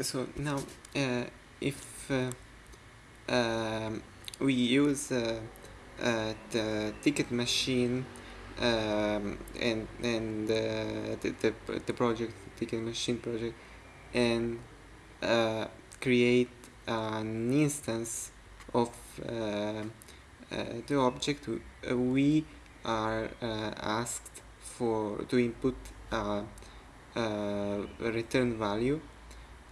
so now uh, if uh, um, we use uh, the ticket machine um, and and the, the, the project ticket machine project and create an instance of the object we are asked for to input a return value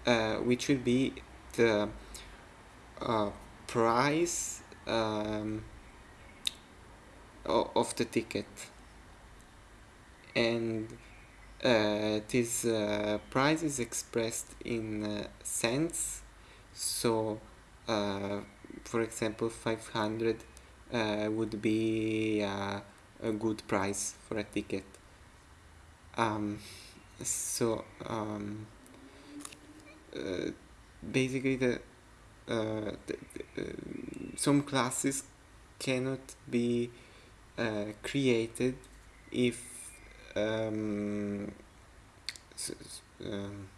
uh, which will be the uh, price um, of the ticket. And uh, this uh, price is expressed in uh, cents. So uh, for example 500 would be a good price for a ticket. Um, so um, uh, basically the, uh, the, the uh, some classes cannot be created if um, um,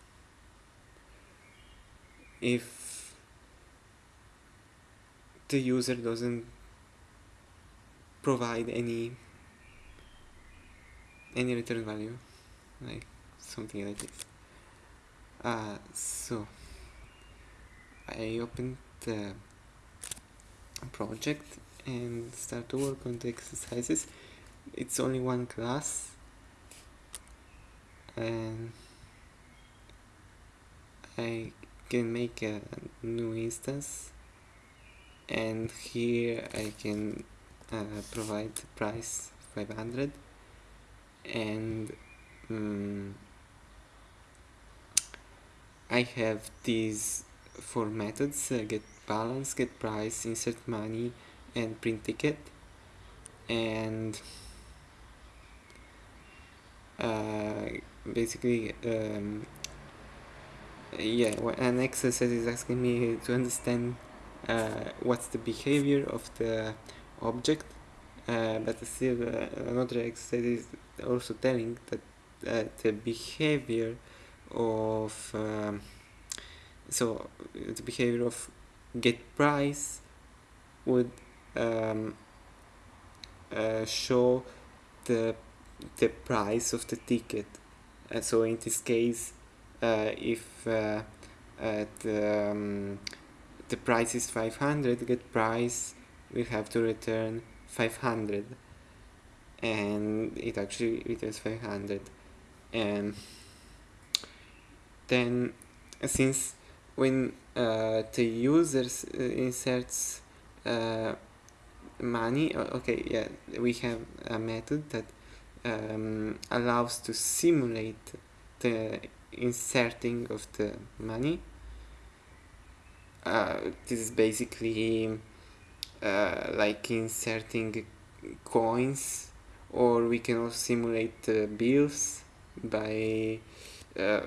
if the user doesn't provide any any return value like something like this uh, so I opened the project and start to work on the exercises. It's only one class and I can make a new instance and here I can uh, provide the price 500 and um, I have these four methods uh, get balance, get price, insert money and print ticket. And uh, basically um, yeah an exercise is asking me to understand uh, what's the behavior of the object. Uh, but still uh, another exercise is also telling that uh, the behavior of um, so the behavior of get price would um, uh, show the the price of the ticket. And so in this case uh, if uh, uh the, um, the price is 500 get price we have to return 500 and it actually returns 500 and then since when uh, the users uh, inserts uh, money okay yeah we have a method that um, allows to simulate the inserting of the money. Uh, this is basically uh, like inserting coins or we can also simulate bills by uh,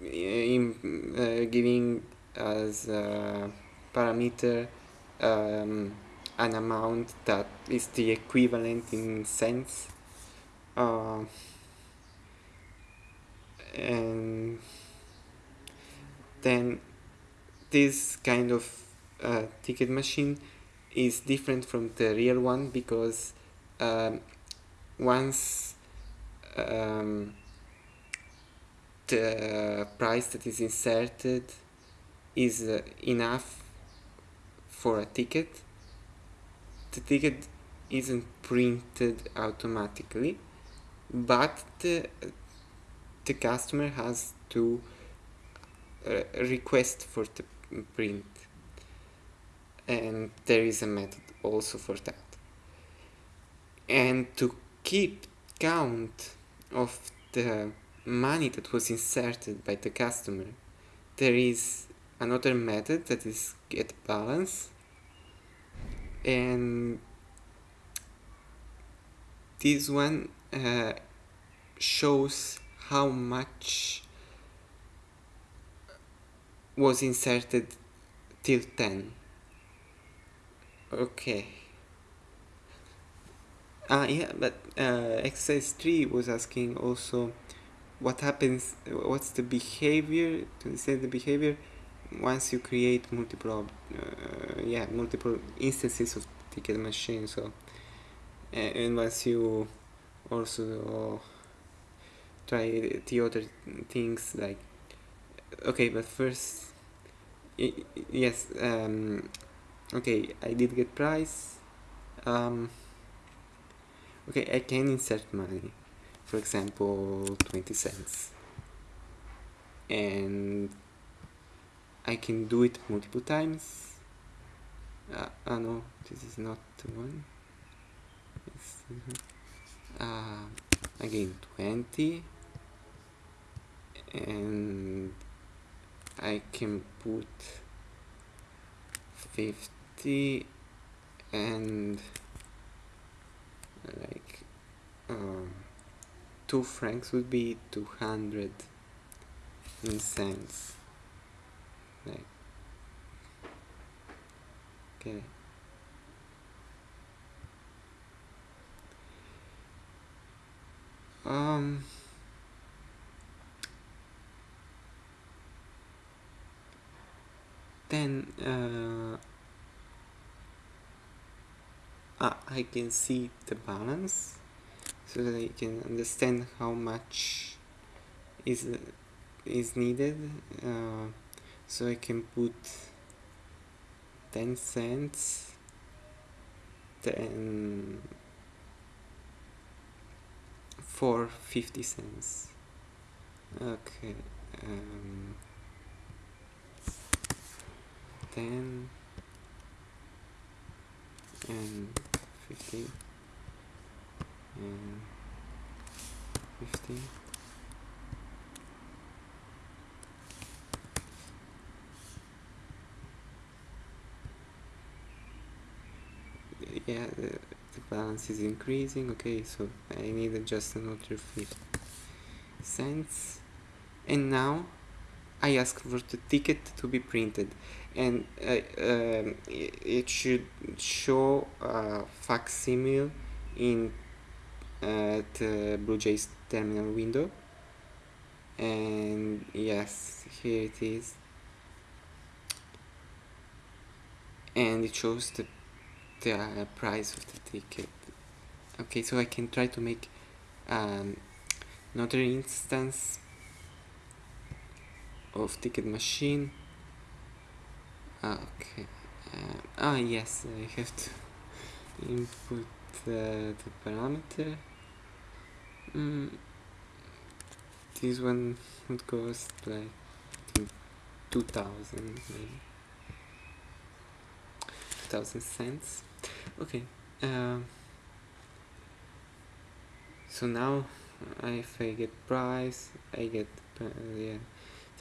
in, giving as a parameter um, an amount that is the equivalent in cents. Uh, and then this kind of uh, ticket machine is different from the real one because um, once um, the price that is inserted is uh, enough for a ticket. The ticket isn't printed automatically but the, the customer has to uh, request for the print. And there is a method also for that. And to keep count of the money that was inserted by the customer there is another method that is get balance and this one uh, shows how much was inserted till 10 okay. Ah yeah but uh, exercise 3 was asking also what happens what's the behavior to understand the behavior once you create multiple uh, yeah multiple instances of ticket machine so and, and once you also try the other things like okay but first yes um, okay I did get price um, okay I can insert money for example 20 cents. And I can do it multiple times. Uh, oh no this is not the one uh, again 20 and I can put 50 and like um, 2 francs would be 200 in cents. Okay. Um then uh, ah, I can see the balance so that I can understand how much is is needed uh, so I can put 10 cents then for 50 cents. Okay um, 10 and 15 and 15 yeah the, the balance is increasing okay so I need just another 50 cents. And now I ask for the ticket to be printed. And uh, um, it should show a facsimile in uh, the BlueJ's terminal window. And yes here it is. And it shows the, the uh, price of the ticket. Okay so I can try to make um, another instance of ticket machine. Okay uh, ah yes I have to input uh, the parameter mm, this one would cost like 2000 maybe. 2000 cents. Okay uh, so now if I get price I get uh, yeah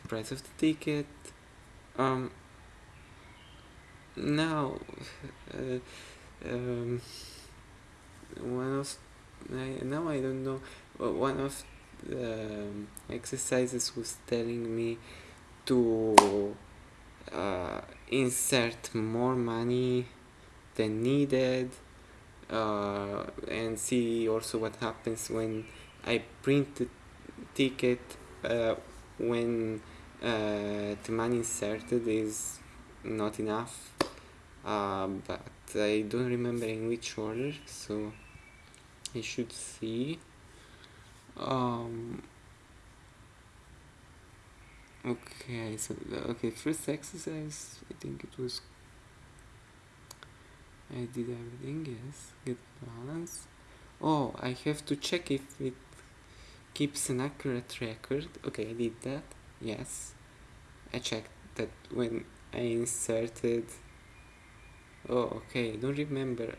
the price of the ticket. Um now uh, um, one of I, now I don't know. One of the exercises was telling me to uh, insert more money than needed uh, and see also what happens when I print the ticket uh, when uh, the money inserted is not enough uh, but I don't remember in which order so I should see um, okay so okay first exercise I think it was I did everything yes get balance. Oh I have to check if it keeps an accurate record. Okay I did that yes. I checked that when I inserted oh okay I don't remember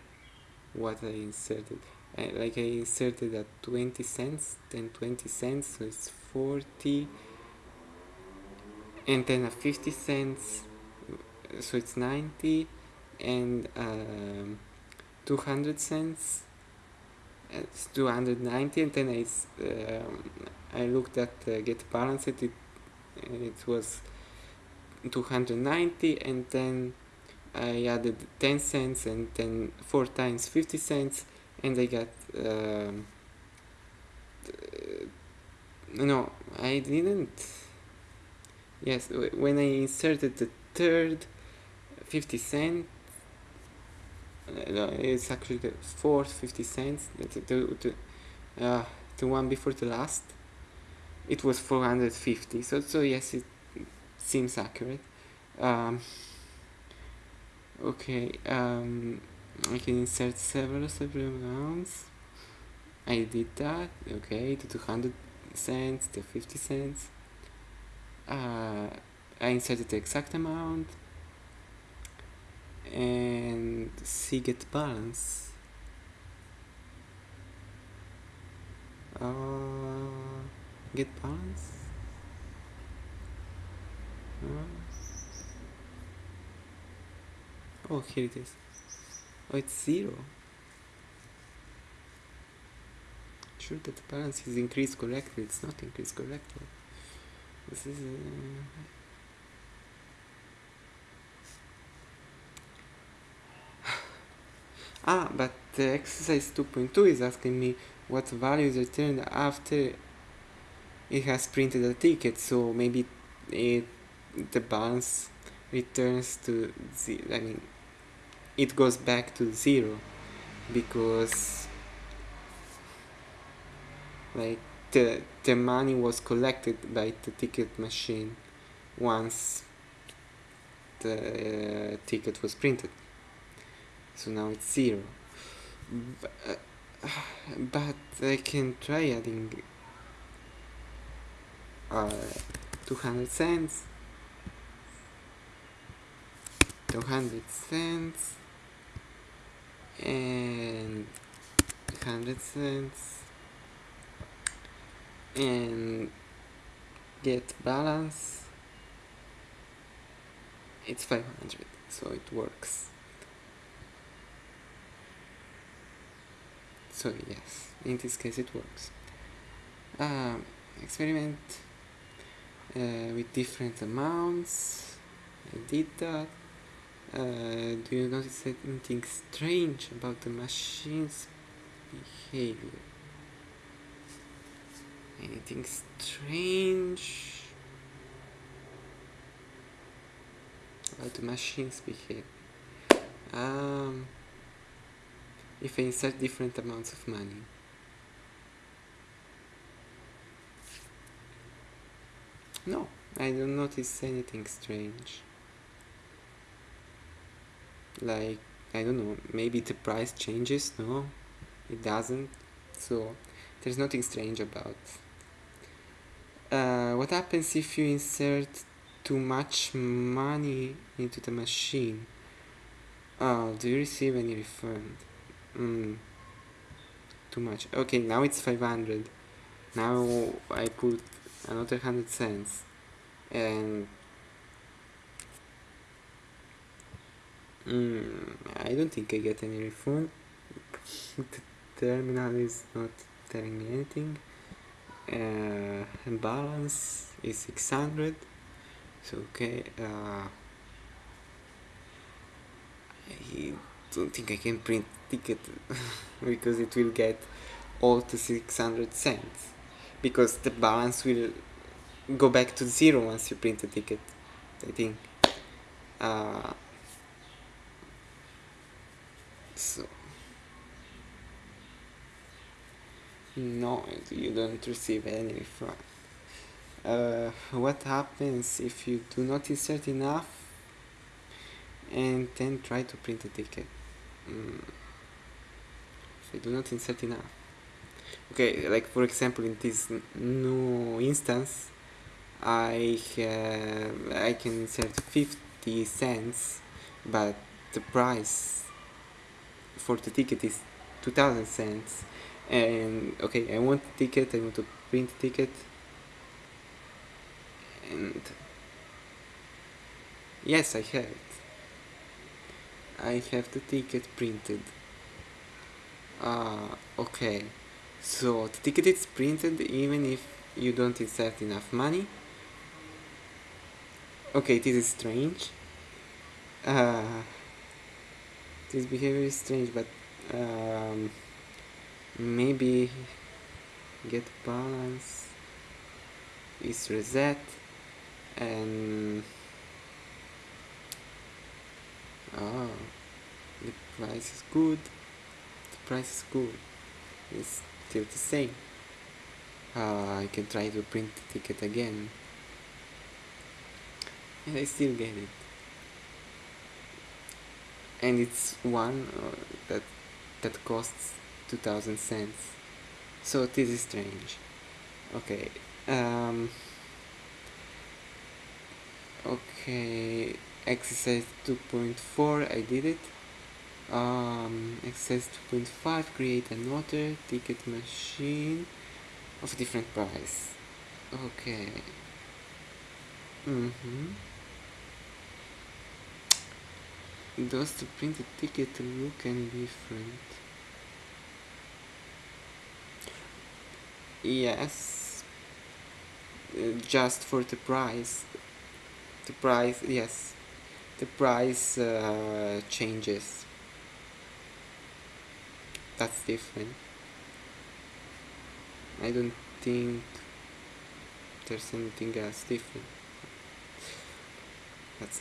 what I inserted Like I inserted at 20 cents then 20 cents so it's 40 and then a 50 cents so it's 90 and um, 200 cents it's 290 and then I, um, I looked at uh, get balance it, it was 290 and then I added 10 cents and then 4 times 50 cents and I got um, no I didn't yes when I inserted the third 50 cent uh, it's actually the fourth 50 cents the, the, the, uh, the one before the last it was 450 so so yes it seems accurate. Um, okay um, I can insert several several amounts I did that okay to 200 cents to 50 cents. Uh, I inserted the exact amount. And see get balance. Uh, get balance. Uh, oh here it is oh it's zero. Sure that the balance is increased correctly. It's not increased correctly. This is uh, ah but the exercise 2.2 is asking me what value is returned after it has printed a ticket. So maybe it the balance returns to zero I mean it goes back to zero because like the the money was collected by the ticket machine once the uh, ticket was printed. So now it's zero. But, uh, but I can try adding uh, 200 cents 200 cents and 100 cents. And get balance. It's 500 so it works. So yes in this case it works. Um, experiment uh, with different amounts. I did that uh, do you notice anything strange about the machine's behavior? Anything strange about the machine's behavior? Um, if I insert different amounts of money. No I don't notice anything strange like I don't know maybe the price changes no? It doesn't. So there's nothing strange about. Uh, what happens if you insert too much money into the machine? Oh do you receive any refund? Mm. too much. Okay now it's 500 now I put another 100 cents. And Mm, I don't think I get any refund. the terminal is not telling me anything. Uh, balance is 600. So okay. Uh, I don't think I can print ticket because it will get all to 600 cents because the balance will go back to zero once you print the ticket I think uh, so no you don't receive any refund uh, what happens if you do not insert enough and then try to print a ticket? Mm. if you do not insert enough. Okay like for example in this new instance I have I can insert 50 cents but the price for the ticket is 2000 cents. And okay I want the ticket I want to print the ticket. And yes I have it. I have the ticket printed. Ah okay. So the ticket is printed even if you don't insert enough money? Okay this is strange. Uh, this behavior is strange but um, maybe get balance is reset and ah the price is good. The price is good. It's still the same. Uh, I can try to print the ticket again. And I still get it and it's one uh, that that costs 2000 cents. So this is strange. Okay um, okay exercise 2.4 I did it. Um, exercise 2.5 create another ticket machine of a different price. Okay. Mm-hmm does to print the printed ticket look any different yes. Uh, just for the price. The price yes. The price uh, changes. That's different. I don't think there's anything else different. That's